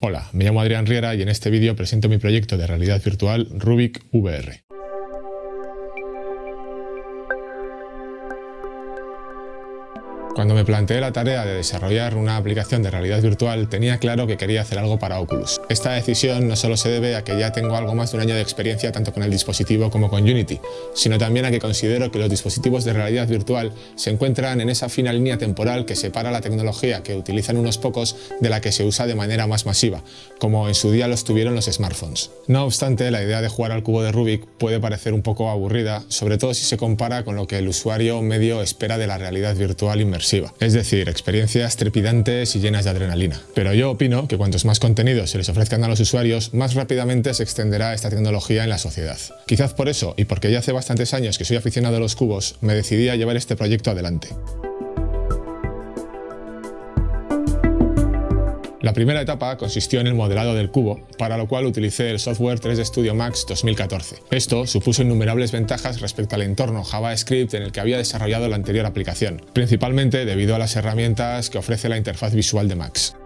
Hola, me llamo Adrián Riera y en este vídeo presento mi proyecto de realidad virtual Rubik VR. Cuando me planteé la tarea de desarrollar una aplicación de realidad virtual, tenía claro que quería hacer algo para Oculus. Esta decisión no solo se debe a que ya tengo algo más de un año de experiencia tanto con el dispositivo como con Unity, sino también a que considero que los dispositivos de realidad virtual se encuentran en esa fina línea temporal que separa la tecnología que utilizan unos pocos de la que se usa de manera más masiva, como en su día los tuvieron los smartphones. No obstante, la idea de jugar al cubo de Rubik puede parecer un poco aburrida, sobre todo si se compara con lo que el usuario medio espera de la realidad virtual inmersiva es decir, experiencias trepidantes y llenas de adrenalina. Pero yo opino que cuantos más contenidos se les ofrezcan a los usuarios, más rápidamente se extenderá esta tecnología en la sociedad. Quizás por eso, y porque ya hace bastantes años que soy aficionado a los cubos, me decidí a llevar este proyecto adelante. La primera etapa consistió en el modelado del cubo, para lo cual utilicé el software 3D Studio Max 2014. Esto supuso innumerables ventajas respecto al entorno JavaScript en el que había desarrollado la anterior aplicación, principalmente debido a las herramientas que ofrece la interfaz visual de Max.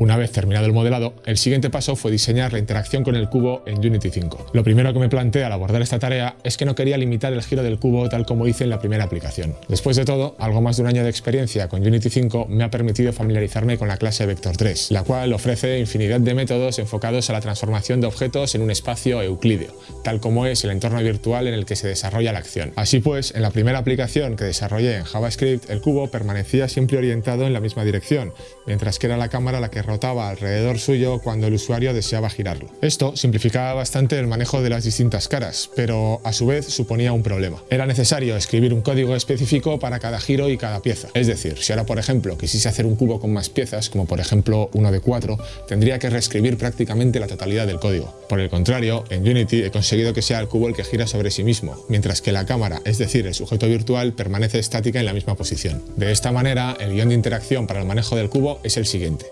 Una vez terminado el modelado, el siguiente paso fue diseñar la interacción con el cubo en Unity 5. Lo primero que me planteé al abordar esta tarea es que no quería limitar el giro del cubo tal como hice en la primera aplicación. Después de todo, algo más de un año de experiencia con Unity 5 me ha permitido familiarizarme con la clase Vector 3, la cual ofrece infinidad de métodos enfocados a la transformación de objetos en un espacio euclídeo, tal como es el entorno virtual en el que se desarrolla la acción. Así pues, en la primera aplicación que desarrollé en JavaScript, el cubo permanecía siempre orientado en la misma dirección, mientras que era la cámara la que rotaba alrededor suyo cuando el usuario deseaba girarlo. Esto simplificaba bastante el manejo de las distintas caras, pero a su vez suponía un problema. Era necesario escribir un código específico para cada giro y cada pieza. Es decir, si ahora por ejemplo quisiese hacer un cubo con más piezas, como por ejemplo uno de cuatro, tendría que reescribir prácticamente la totalidad del código. Por el contrario, en Unity he conseguido que sea el cubo el que gira sobre sí mismo, mientras que la cámara, es decir, el sujeto virtual, permanece estática en la misma posición. De esta manera, el guion de interacción para el manejo del cubo es el siguiente.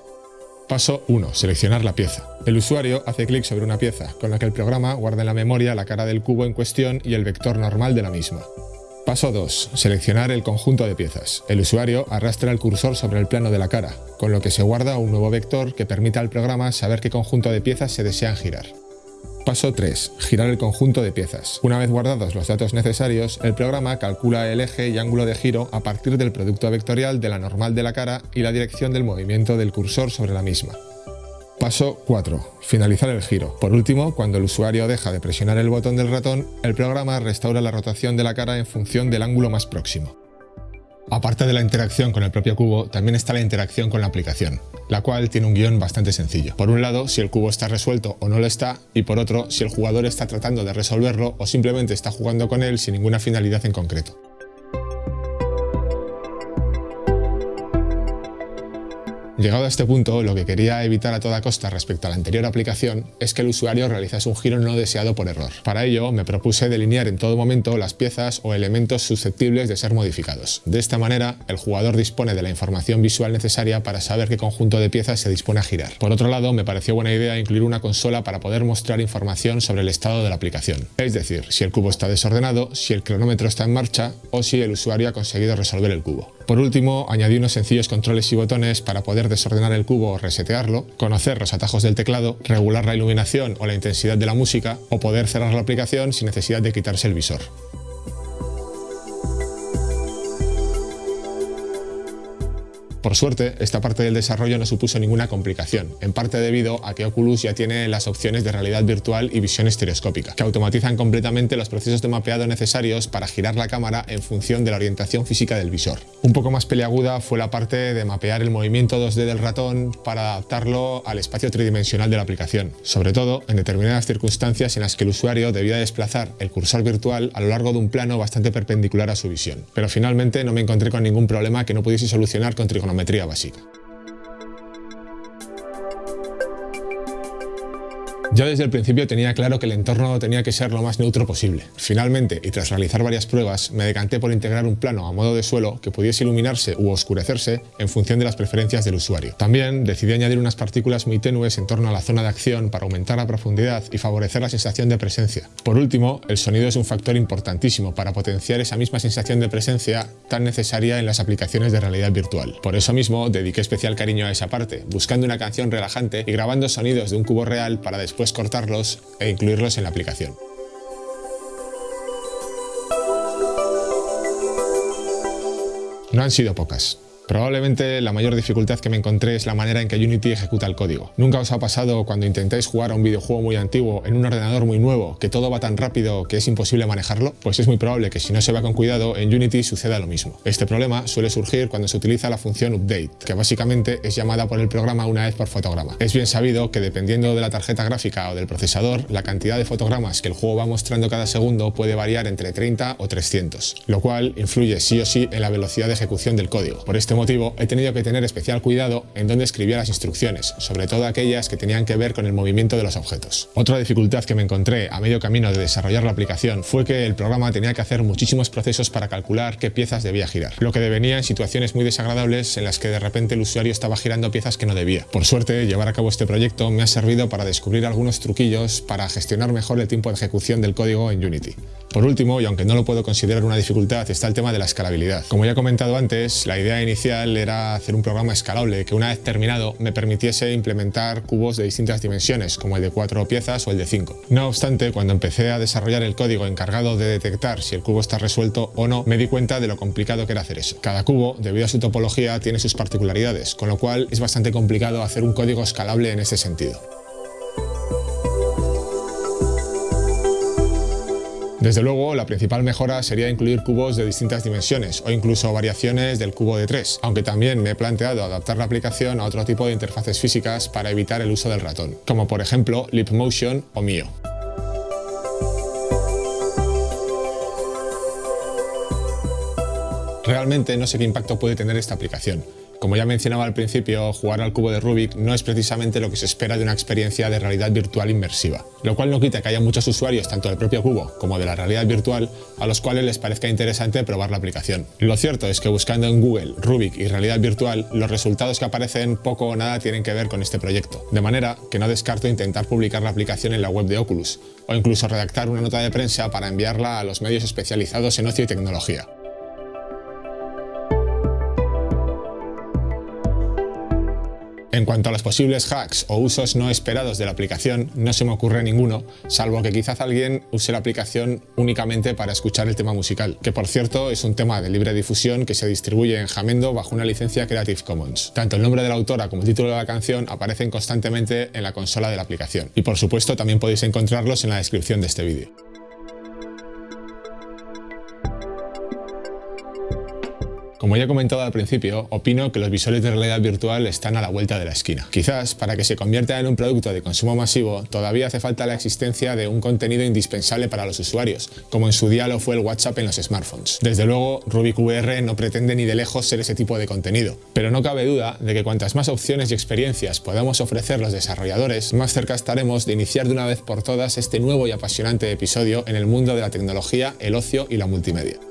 Paso 1. Seleccionar la pieza. El usuario hace clic sobre una pieza, con la que el programa guarda en la memoria la cara del cubo en cuestión y el vector normal de la misma. Paso 2. Seleccionar el conjunto de piezas. El usuario arrastra el cursor sobre el plano de la cara, con lo que se guarda un nuevo vector que permita al programa saber qué conjunto de piezas se desean girar. Paso 3. Girar el conjunto de piezas. Una vez guardados los datos necesarios, el programa calcula el eje y ángulo de giro a partir del producto vectorial de la normal de la cara y la dirección del movimiento del cursor sobre la misma. Paso 4. Finalizar el giro. Por último, cuando el usuario deja de presionar el botón del ratón, el programa restaura la rotación de la cara en función del ángulo más próximo. Aparte de la interacción con el propio cubo, también está la interacción con la aplicación, la cual tiene un guion bastante sencillo. Por un lado, si el cubo está resuelto o no lo está, y por otro, si el jugador está tratando de resolverlo o simplemente está jugando con él sin ninguna finalidad en concreto. Llegado a este punto, lo que quería evitar a toda costa respecto a la anterior aplicación es que el usuario realizase un giro no deseado por error. Para ello, me propuse delinear en todo momento las piezas o elementos susceptibles de ser modificados. De esta manera, el jugador dispone de la información visual necesaria para saber qué conjunto de piezas se dispone a girar. Por otro lado, me pareció buena idea incluir una consola para poder mostrar información sobre el estado de la aplicación. Es decir, si el cubo está desordenado, si el cronómetro está en marcha o si el usuario ha conseguido resolver el cubo. Por último, añadí unos sencillos controles y botones para poder desordenar el cubo o resetearlo, conocer los atajos del teclado, regular la iluminación o la intensidad de la música o poder cerrar la aplicación sin necesidad de quitarse el visor. Por suerte, esta parte del desarrollo no supuso ninguna complicación, en parte debido a que Oculus ya tiene las opciones de realidad virtual y visión estereoscópica, que automatizan completamente los procesos de mapeado necesarios para girar la cámara en función de la orientación física del visor. Un poco más peleaguda fue la parte de mapear el movimiento 2D del ratón para adaptarlo al espacio tridimensional de la aplicación, sobre todo en determinadas circunstancias en las que el usuario debía desplazar el cursor virtual a lo largo de un plano bastante perpendicular a su visión. Pero finalmente no me encontré con ningún problema que no pudiese solucionar con trigonometría básica. Yo desde el principio tenía claro que el entorno tenía que ser lo más neutro posible. Finalmente, y tras realizar varias pruebas, me decanté por integrar un plano a modo de suelo que pudiese iluminarse u oscurecerse en función de las preferencias del usuario. También decidí añadir unas partículas muy tenues en torno a la zona de acción para aumentar la profundidad y favorecer la sensación de presencia. Por último, el sonido es un factor importantísimo para potenciar esa misma sensación de presencia tan necesaria en las aplicaciones de realidad virtual. Por eso mismo dediqué especial cariño a esa parte, buscando una canción relajante y grabando sonidos de un cubo real para después después cortarlos e incluirlos en la aplicación. No han sido pocas. Probablemente la mayor dificultad que me encontré es la manera en que Unity ejecuta el código. ¿Nunca os ha pasado cuando intentáis jugar a un videojuego muy antiguo en un ordenador muy nuevo que todo va tan rápido que es imposible manejarlo? Pues es muy probable que si no se va con cuidado en Unity suceda lo mismo. Este problema suele surgir cuando se utiliza la función update, que básicamente es llamada por el programa una vez por fotograma. Es bien sabido que dependiendo de la tarjeta gráfica o del procesador, la cantidad de fotogramas que el juego va mostrando cada segundo puede variar entre 30 o 300, lo cual influye sí o sí en la velocidad de ejecución del código. Por este motivo, he tenido que tener especial cuidado en dónde escribía las instrucciones, sobre todo aquellas que tenían que ver con el movimiento de los objetos. Otra dificultad que me encontré a medio camino de desarrollar la aplicación fue que el programa tenía que hacer muchísimos procesos para calcular qué piezas debía girar, lo que devenía en situaciones muy desagradables en las que de repente el usuario estaba girando piezas que no debía. Por suerte, llevar a cabo este proyecto me ha servido para descubrir algunos truquillos para gestionar mejor el tiempo de ejecución del código en Unity. Por último, y aunque no lo puedo considerar una dificultad, está el tema de la escalabilidad. Como ya he comentado antes, la idea inicial era hacer un programa escalable que una vez terminado me permitiese implementar cubos de distintas dimensiones, como el de cuatro piezas o el de cinco. No obstante, cuando empecé a desarrollar el código encargado de detectar si el cubo está resuelto o no, me di cuenta de lo complicado que era hacer eso. Cada cubo, debido a su topología, tiene sus particularidades, con lo cual es bastante complicado hacer un código escalable en ese sentido. Desde luego, la principal mejora sería incluir cubos de distintas dimensiones o incluso variaciones del cubo de 3, aunque también me he planteado adaptar la aplicación a otro tipo de interfaces físicas para evitar el uso del ratón, como por ejemplo Motion o Mio. Realmente no sé qué impacto puede tener esta aplicación, como ya mencionaba al principio, jugar al cubo de Rubik no es precisamente lo que se espera de una experiencia de realidad virtual inmersiva, lo cual no quita que haya muchos usuarios tanto del propio cubo como de la realidad virtual a los cuales les parezca interesante probar la aplicación. Lo cierto es que buscando en Google Rubik y realidad virtual, los resultados que aparecen poco o nada tienen que ver con este proyecto, de manera que no descarto intentar publicar la aplicación en la web de Oculus, o incluso redactar una nota de prensa para enviarla a los medios especializados en ocio y tecnología. En cuanto a los posibles hacks o usos no esperados de la aplicación, no se me ocurre ninguno, salvo que quizás alguien use la aplicación únicamente para escuchar el tema musical, que por cierto es un tema de libre difusión que se distribuye en Jamendo bajo una licencia Creative Commons. Tanto el nombre de la autora como el título de la canción aparecen constantemente en la consola de la aplicación, y por supuesto también podéis encontrarlos en la descripción de este vídeo. Como ya he comentado al principio, opino que los visores de realidad virtual están a la vuelta de la esquina. Quizás, para que se convierta en un producto de consumo masivo, todavía hace falta la existencia de un contenido indispensable para los usuarios, como en su día lo fue el WhatsApp en los smartphones. Desde luego, Rubik VR no pretende ni de lejos ser ese tipo de contenido, pero no cabe duda de que cuantas más opciones y experiencias podamos ofrecer los desarrolladores, más cerca estaremos de iniciar de una vez por todas este nuevo y apasionante episodio en el mundo de la tecnología, el ocio y la multimedia.